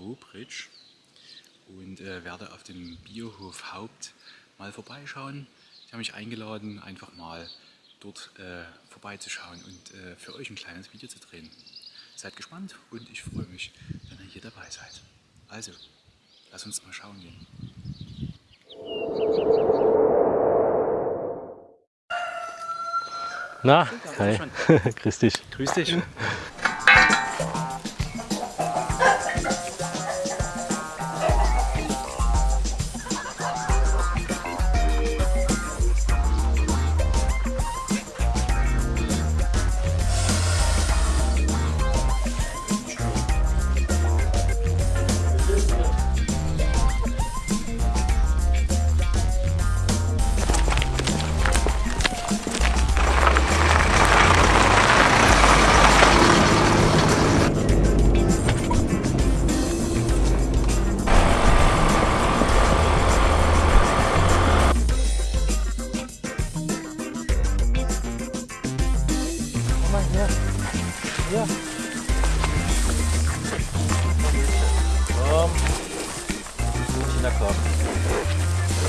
Niederbobridge und äh, werde auf dem Biohof Haupt mal vorbeischauen. Ich habe mich eingeladen, einfach mal dort äh, vorbeizuschauen und äh, für euch ein kleines Video zu drehen. Seid gespannt und ich freue mich, wenn ihr hier dabei seid. Also, lass uns mal schauen gehen. Na, hi. Grüß dich. Grüß dich.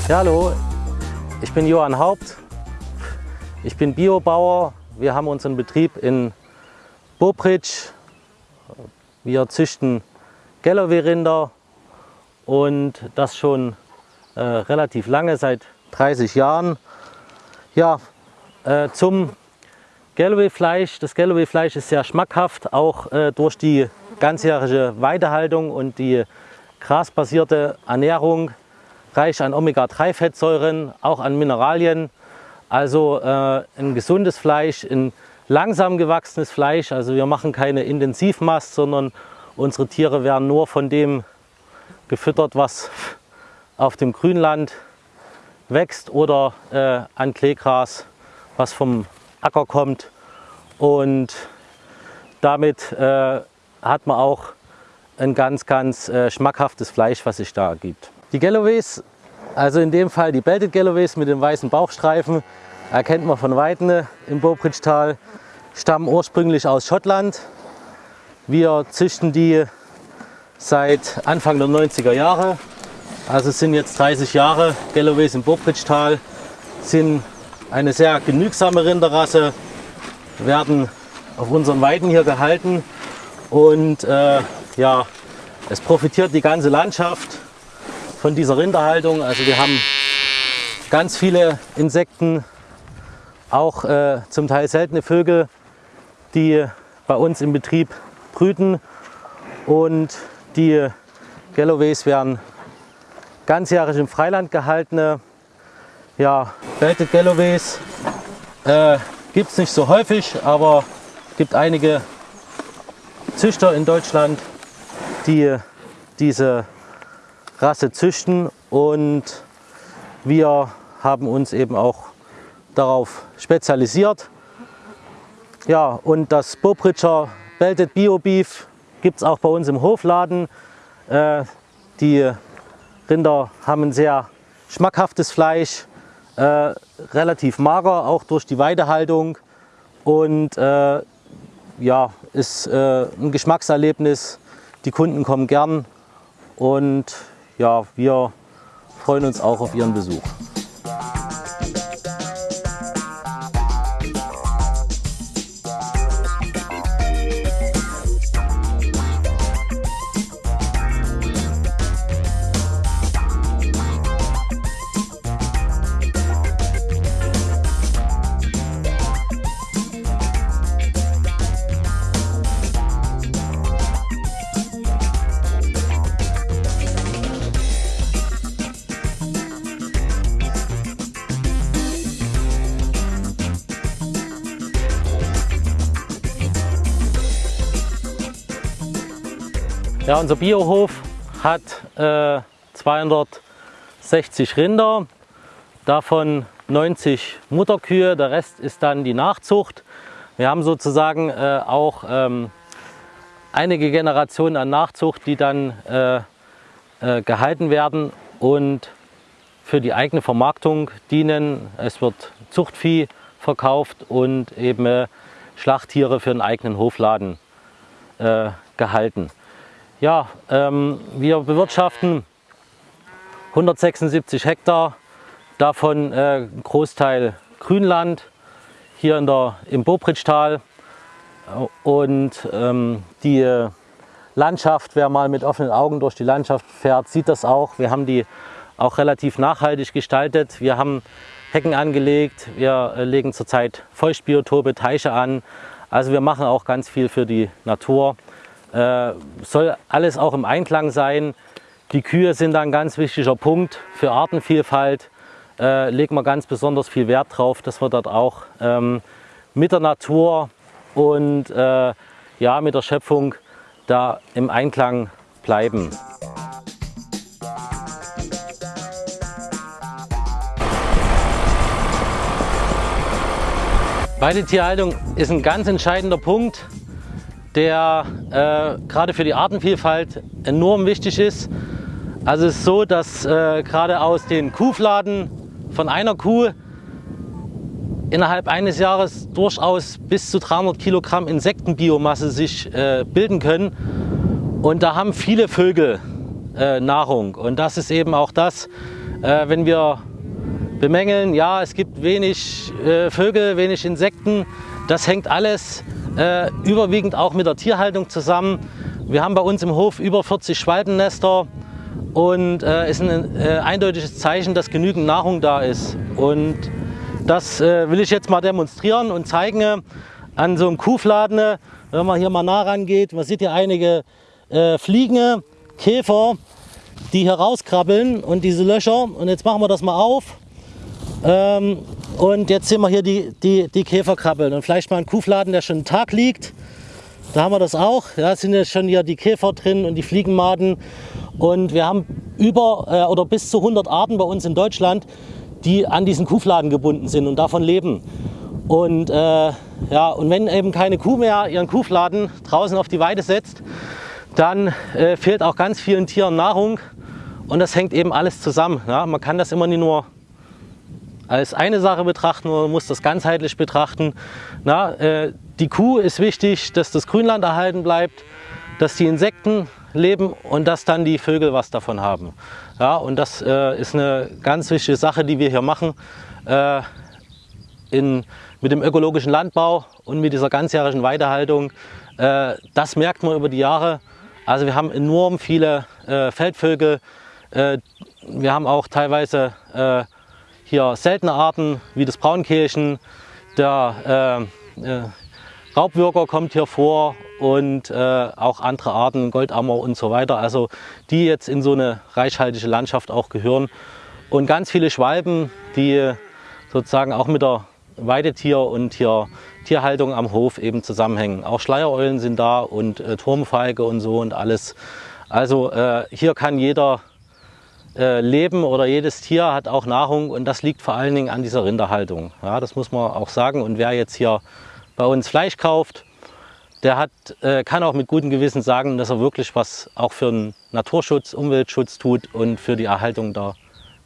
Ja, hallo, ich bin Johann Haupt. Ich bin Biobauer. Wir haben unseren Betrieb in Bobridge. Wir züchten Galloway-Rinder und das schon äh, relativ lange, seit 30 Jahren. Ja, äh, zum Galloway-Fleisch. Das Galloway-Fleisch ist sehr schmackhaft, auch äh, durch die ganzjährige Weidehaltung und die grasbasierte Ernährung, reich an Omega-3-Fettsäuren, auch an Mineralien. Also äh, ein gesundes Fleisch, ein langsam gewachsenes Fleisch. Also wir machen keine Intensivmast, sondern unsere Tiere werden nur von dem gefüttert, was auf dem Grünland wächst oder äh, an Kleegras, was vom Acker kommt und damit äh, hat man auch ein ganz, ganz äh, schmackhaftes Fleisch, was sich da ergibt. Die Galloways, also in dem Fall die Belted Galloways mit den weißen Bauchstreifen, erkennt man von Weitem im Bobridge-Tal, stammen ursprünglich aus Schottland. Wir züchten die seit Anfang der 90er Jahre, also es sind jetzt 30 Jahre Galloways im Bobridge-Tal, sind eine sehr genügsame Rinderrasse, werden auf unseren Weiden hier gehalten und äh, ja, es profitiert die ganze Landschaft von dieser Rinderhaltung. Also wir haben ganz viele Insekten, auch äh, zum Teil seltene Vögel, die bei uns im Betrieb brüten und die Galloways werden ganzjährig im Freiland gehalten. Ja, Belted Galloways äh, gibt es nicht so häufig, aber es gibt einige Züchter in Deutschland, die diese Rasse züchten und wir haben uns eben auch darauf spezialisiert. Ja, und das Bobridger Belted Bio Beef gibt es auch bei uns im Hofladen. Äh, die Rinder haben ein sehr schmackhaftes Fleisch, äh, relativ mager, auch durch die Weidehaltung und äh, ja, ist äh, ein Geschmackserlebnis. Die Kunden kommen gern und ja, wir freuen uns auch auf Ihren Besuch. Ja, unser Biohof hat äh, 260 Rinder, davon 90 Mutterkühe, der Rest ist dann die Nachzucht. Wir haben sozusagen äh, auch ähm, einige Generationen an Nachzucht, die dann äh, äh gehalten werden und für die eigene Vermarktung dienen. Es wird Zuchtvieh verkauft und eben äh, Schlachttiere für einen eigenen Hofladen äh, gehalten. Ja, ähm, wir bewirtschaften 176 Hektar, davon äh, Großteil Grünland hier in der, im Bobritschtal und ähm, die Landschaft, wer mal mit offenen Augen durch die Landschaft fährt, sieht das auch. Wir haben die auch relativ nachhaltig gestaltet. Wir haben Hecken angelegt, wir äh, legen zurzeit Feuchtbiotope, Teiche an. Also wir machen auch ganz viel für die Natur. Äh, soll alles auch im Einklang sein. Die Kühe sind ein ganz wichtiger Punkt für Artenvielfalt. Äh, legen wir ganz besonders viel Wert drauf, dass wir dort auch ähm, mit der Natur und äh, ja, mit der Schöpfung da im Einklang bleiben. Weidetierhaltung ist ein ganz entscheidender Punkt, der äh, gerade für die Artenvielfalt enorm wichtig ist. Also es ist so, dass äh, gerade aus den Kuhfladen von einer Kuh innerhalb eines Jahres durchaus bis zu 300 Kilogramm Insektenbiomasse sich äh, bilden können. Und da haben viele Vögel äh, Nahrung. Und das ist eben auch das, äh, wenn wir bemängeln, ja, es gibt wenig äh, Vögel, wenig Insekten. Das hängt alles äh, überwiegend auch mit der Tierhaltung zusammen. Wir haben bei uns im Hof über 40 Schwalbennester und äh, ist ein äh, eindeutiges Zeichen, dass genügend Nahrung da ist. Und das äh, will ich jetzt mal demonstrieren und zeigen an so einem Kuhfladen. Wenn man hier mal nah rangeht, man sieht hier einige äh, Fliegen, Käfer, die hier rauskrabbeln und diese Löcher. Und jetzt machen wir das mal auf. Ähm, und jetzt sehen wir hier die, die, die Käferkrabbeln und vielleicht mal ein Kuhfladen, der schon einen Tag liegt. Da haben wir das auch. Da sind jetzt schon hier die Käfer drin und die Fliegenmaden. Und wir haben über äh, oder bis zu 100 Arten bei uns in Deutschland, die an diesen Kuhfladen gebunden sind und davon leben. Und, äh, ja, und wenn eben keine Kuh mehr ihren Kuhfladen draußen auf die Weide setzt, dann äh, fehlt auch ganz vielen Tieren Nahrung. Und das hängt eben alles zusammen. Ja? Man kann das immer nicht nur als eine Sache betrachten, man muss das ganzheitlich betrachten. Na, äh, die Kuh ist wichtig, dass das Grünland erhalten bleibt, dass die Insekten leben und dass dann die Vögel was davon haben. Ja, und das äh, ist eine ganz wichtige Sache, die wir hier machen. Äh, in, mit dem ökologischen Landbau und mit dieser ganzjährigen Weidehaltung. Äh, das merkt man über die Jahre. Also wir haben enorm viele äh, Feldvögel. Äh, wir haben auch teilweise hier seltene Arten wie das Braunkehlchen, der äh, äh, Raubwürger kommt hier vor und äh, auch andere Arten, Goldammer und so weiter, also die jetzt in so eine reichhaltige Landschaft auch gehören. Und ganz viele Schwalben, die sozusagen auch mit der Weidetier- und hier Tierhaltung am Hof eben zusammenhängen. Auch Schleiereulen sind da und äh, Turmfeige und so und alles. Also äh, hier kann jeder äh, leben oder jedes Tier hat auch Nahrung und das liegt vor allen Dingen an dieser Rinderhaltung. Ja, das muss man auch sagen. Und wer jetzt hier bei uns Fleisch kauft, der hat, äh, kann auch mit gutem Gewissen sagen, dass er wirklich was auch für den Naturschutz, Umweltschutz tut und für die Erhaltung der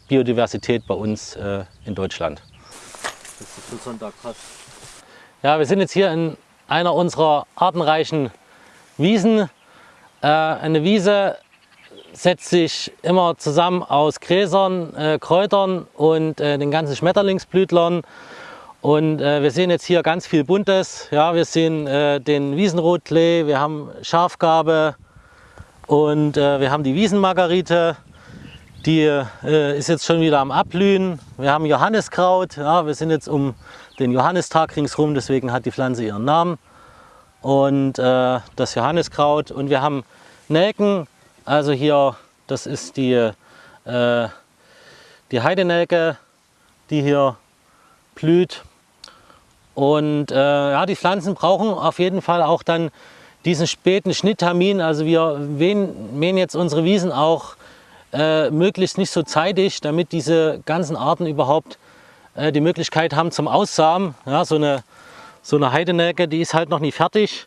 Biodiversität bei uns äh, in Deutschland. Ja, wir sind jetzt hier in einer unserer artenreichen Wiesen. Äh, eine Wiese setzt sich immer zusammen aus Gräsern, äh, Kräutern und äh, den ganzen Schmetterlingsblütlern. Und äh, wir sehen jetzt hier ganz viel Buntes. Ja, wir sehen äh, den Wiesenrotklee, wir haben Schafgabe und äh, wir haben die Wiesenmargarite. Die äh, ist jetzt schon wieder am Abblühen. Wir haben Johanniskraut. Ja, wir sind jetzt um den Johannistag ringsherum, deswegen hat die Pflanze ihren Namen. Und das Johanniskraut. Und wir haben Nelken, also hier, das ist die, äh, die Heidenelke, die hier blüht. Und äh, ja, die Pflanzen brauchen auf jeden Fall auch dann diesen späten Schnitttermin. Also wir mähen, jetzt unsere Wiesen auch äh, möglichst nicht so zeitig, damit diese ganzen Arten überhaupt äh, die Möglichkeit haben zum Aussamen. Ja, so eine, so eine Heidenelke, die ist halt noch nicht fertig.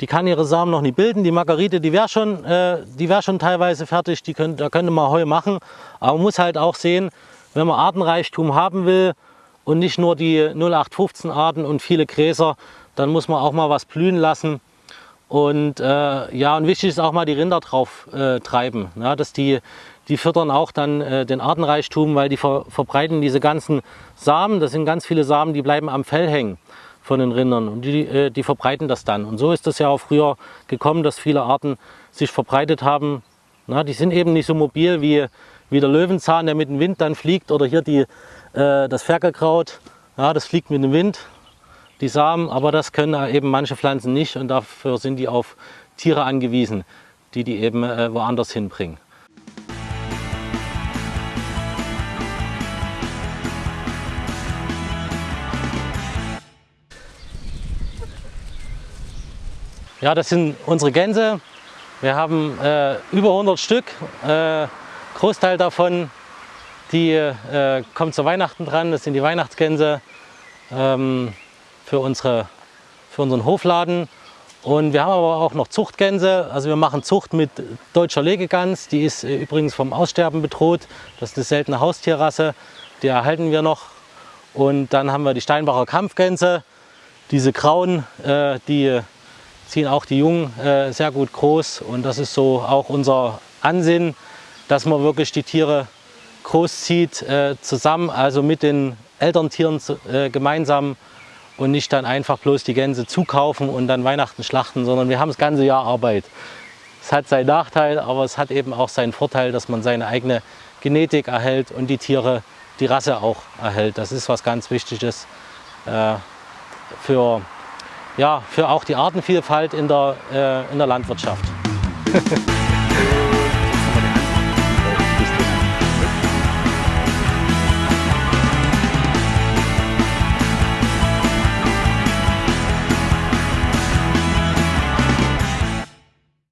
Die kann ihre Samen noch nicht bilden. Die Margarite, die wäre schon, äh, wär schon teilweise fertig, die könnt, da könnte man Heu machen. Aber man muss halt auch sehen, wenn man Artenreichtum haben will und nicht nur die 0815 Arten und viele Gräser, dann muss man auch mal was blühen lassen. Und äh, ja, und wichtig ist auch mal die Rinder drauf äh, treiben. Ja, dass die, die füttern auch dann äh, den Artenreichtum, weil die ver verbreiten diese ganzen Samen. Das sind ganz viele Samen, die bleiben am Fell hängen von den Rindern und die, äh, die verbreiten das dann. Und so ist das ja auch früher gekommen, dass viele Arten sich verbreitet haben. Na, die sind eben nicht so mobil wie, wie der Löwenzahn, der mit dem Wind dann fliegt oder hier die, äh, das Ferkelkraut. Ja, das fliegt mit dem Wind die Samen, aber das können eben manche Pflanzen nicht und dafür sind die auf Tiere angewiesen, die die eben äh, woanders hinbringen. Ja, das sind unsere Gänse. Wir haben äh, über 100 Stück. Äh, Großteil davon, die äh, kommt zu Weihnachten dran. Das sind die Weihnachtsgänse. Ähm, für, unsere, für unseren Hofladen. Und wir haben aber auch noch Zuchtgänse. Also wir machen Zucht mit deutscher Legegans. Die ist äh, übrigens vom Aussterben bedroht. Das ist eine seltene Haustierrasse. Die erhalten wir noch. Und dann haben wir die Steinbacher Kampfgänse. Diese grauen, äh, die ziehen auch die Jungen äh, sehr gut groß. Und das ist so auch unser Ansinnen, dass man wirklich die Tiere großzieht äh, zusammen, also mit den Elterntieren äh, gemeinsam und nicht dann einfach bloß die Gänse zukaufen und dann Weihnachten schlachten, sondern wir haben das ganze Jahr Arbeit. Es hat seinen Nachteil, aber es hat eben auch seinen Vorteil, dass man seine eigene Genetik erhält und die Tiere, die Rasse auch erhält. Das ist was ganz Wichtiges äh, für, ja, für auch die Artenvielfalt in der, äh, in der Landwirtschaft.